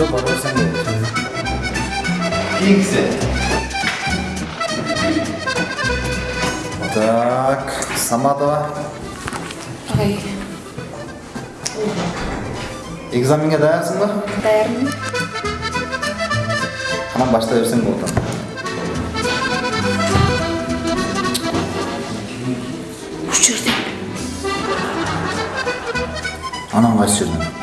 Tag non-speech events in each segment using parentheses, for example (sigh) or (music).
Сен бол. Кийингisi. Так, Саматова. Ағай, Экзаменге даярсың ба? даярмын. Анан баштай берсең болот. Уш жерде. Анан кайсы жерден?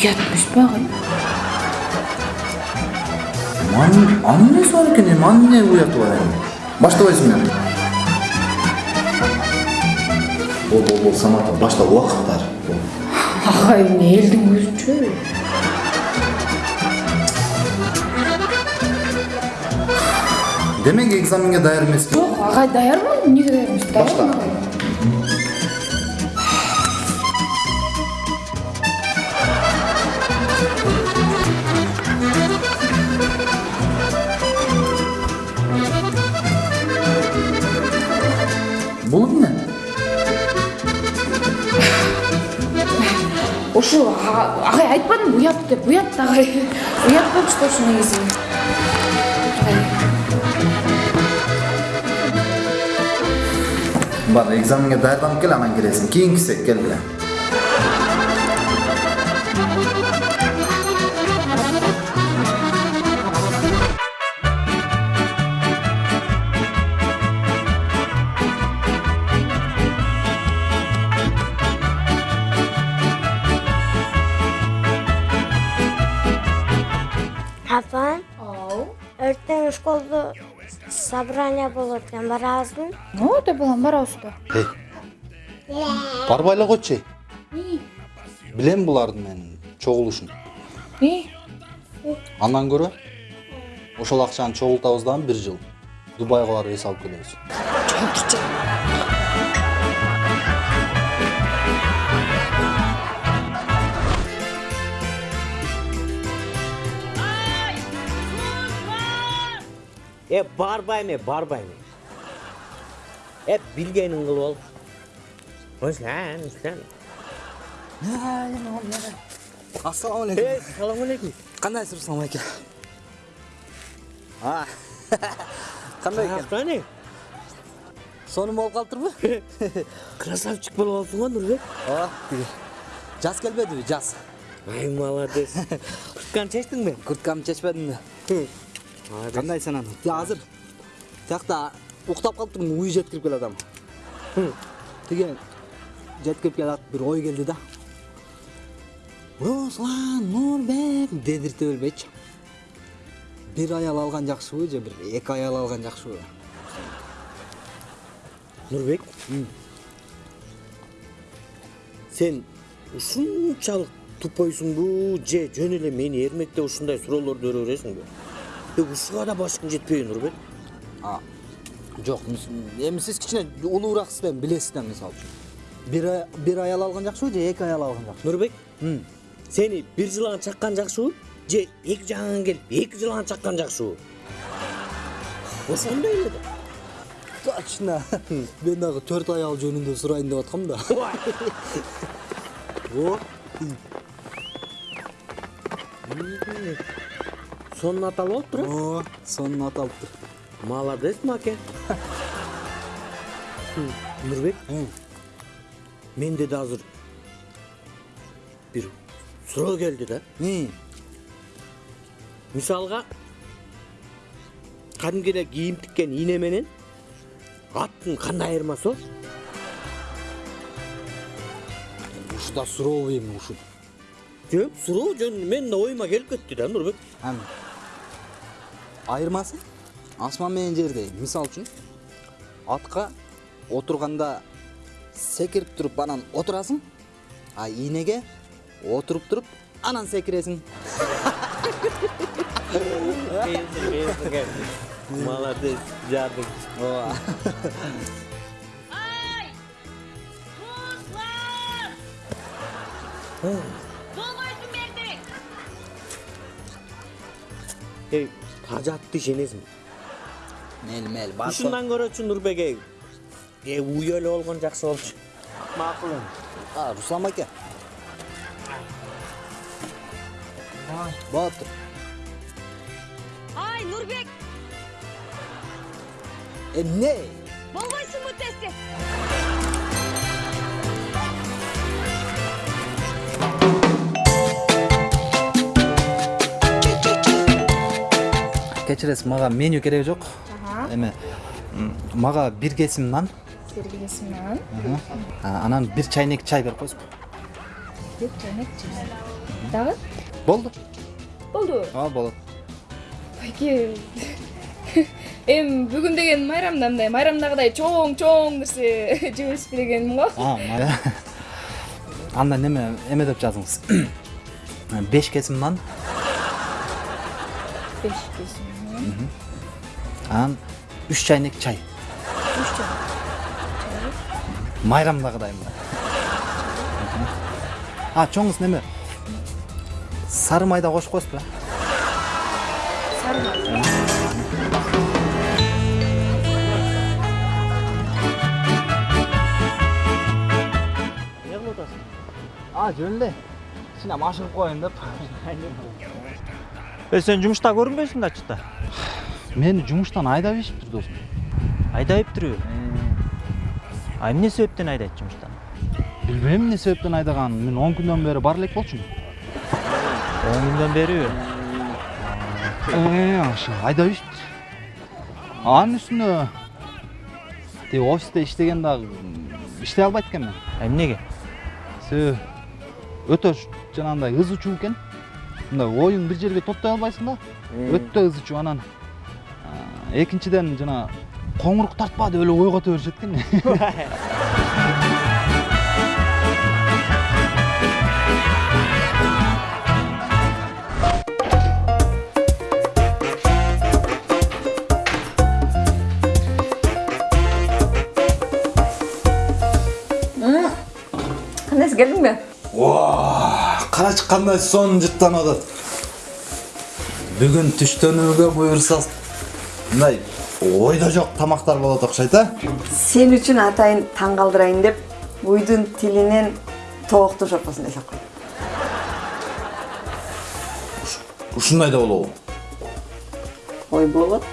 Па ағай? Ман, анын несі бар екен? Анын не уяты бар эми? Баштабайсың мен. Бол, бол, бол, Саматова, башта уақыттар. Ағай, не елдің өзінше? Демек экзаменге даяр емеспін. Жоқ, ағай даярмын. Неге даяр емес? Башла. Ошу, аға- ағай айтпадым ұят деп. Ұят болып шықты ошу негізі. Ағай, Бар, экзаменге даярданып кел, анан келесің. Кийинкиси кел беле. Ертең школда собрание болот экен барасың Ну, да балам барабыз да. Эй. Барбай эле койчу. Билем булардын мен чогулушун. Андан көрө ошол акчаны чогултабыз дагы бир жыл. Дубайга барып эс алып келебиз. Е барбайме барбайме Е билгенин кылып ал Осылан осылан ассалауму алейкум Е салам алейкум кандайсыз руслан аке а кандай экен Каяктан сонун болуп калыптырбы красавчик болуп алыпсың го нурбек ооба тиги жаз келбедиби жаз Ай молодец Куртканы курткамды чечпедимби кандайсың анан азыр тиякта уктап калыптырмын уй жеткирип келатам тиги жеткирип келат бир ой келди да. Руслан нурбек дедирте бербейчи бир аял алган жакшыбы же бир эки аял алган жакшыбы Нурбек Сен ушунчалык тупойсуңбу же жөн эле мени эрмектеп ушундай суроолорду бере бересиңби ушуга да башкың жетпейби Нурбек А, жок эми сиз кичине улуурааксыз эми билесиз да мисалы үчүн бир бир аял алган жакшыбы же эки аял алган жакшыбы Нурбек сени бир жылан чаккан жакшыбы же эки жагыңан келип эки жылан чаккан жакшыбы ошондой эле да точно мен дагы төрт аял жөнүндө сурайын деп аткам да о сонун аталып алыптыр э о сонун аталыптыр молодец маке нурбек менде да азыр бир суроо келди да мисалга кадимки эле кийим тиккен ийне менен аттын кандай айырмасы бар ушу да суроо эми ушу жок суроо жөн менин да оюма келип кетти да нурбек. Айырмасы асман менен жердей мисалы үчүн атка отурганда секирип туруп анан отурасың а ийнеге отуруп туруп анан секиресиң молодец жардым ооба эй тажатты ишенесиңби мейли мейли бар ушундан көрөчү нурбек эй уй эле болгон жакшы болчу макул эми А, Руслан аке. Болуптур. Ай, Нурбек, Эмне? болбойсуңбу тесте? Кечиресиз мага меню кереги жок эме мага бир кесим нан Сергейсимнан. а, анан бир чайнек чай берип коесузбу Деп чайнек чай. Дагы? болду Болду. ооба болот Байке. Эми бүгүн деген майрамда мындай майрамдагыдай чоң-чоң нерсе (laughs) жебешпи дегеним го. анда неме эме деп жазыңыз (clears throat) беш кесим нан Беш кесим. анан үч чайнек чай Үч чай. майрамдагыдай мына а чоңуз неме сары майда кошуп коесузбу э Сары май. эмне кылып атасың а жөн эле кичине машыгып коеюн деп Э сен жумушта көрүнбөйсүң да ачыкта. мени жумуштан айдап ийишиптир досум Айдайып туруу. А эмне себептен айдайт жумуштан? билбейм эмне себептен айдаганын мен он күндөн бери бара элек болчумун 10 күндөн бери Э, ошо айдап ийишиптир анын үстүнө тиги офисте иштеген дагы иштей албайт экенмин эмнеге? себеби өтө жанагындай ызы чуу экен мындай оюң бир жерге топтой албайсың да. Өтө ызы чуу анан экинчиден жана коңурук тартпа деп эле ойгото беришет экен Кандайсың келдиңби? Карачы кандай сонун жыттанып атат бүгүн түштөнүүгө буюрса мындай ойдо жок тамактар болот окшойт а сен үчүн атайын таң калтырайын деп уйдун тилинен тоокто шорпосун жасап койдум ушундай да болобу ой болот.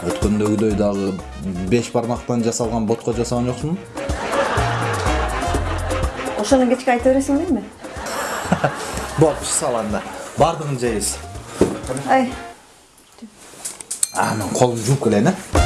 Өткөндөгүдөй дагы беш бармактан жасалган ботко жасаган жоксуңбу ошону кечке айта бересиң дейми болуп сал анда баардыгын жейбиз ай а мен колумду жууп келейин э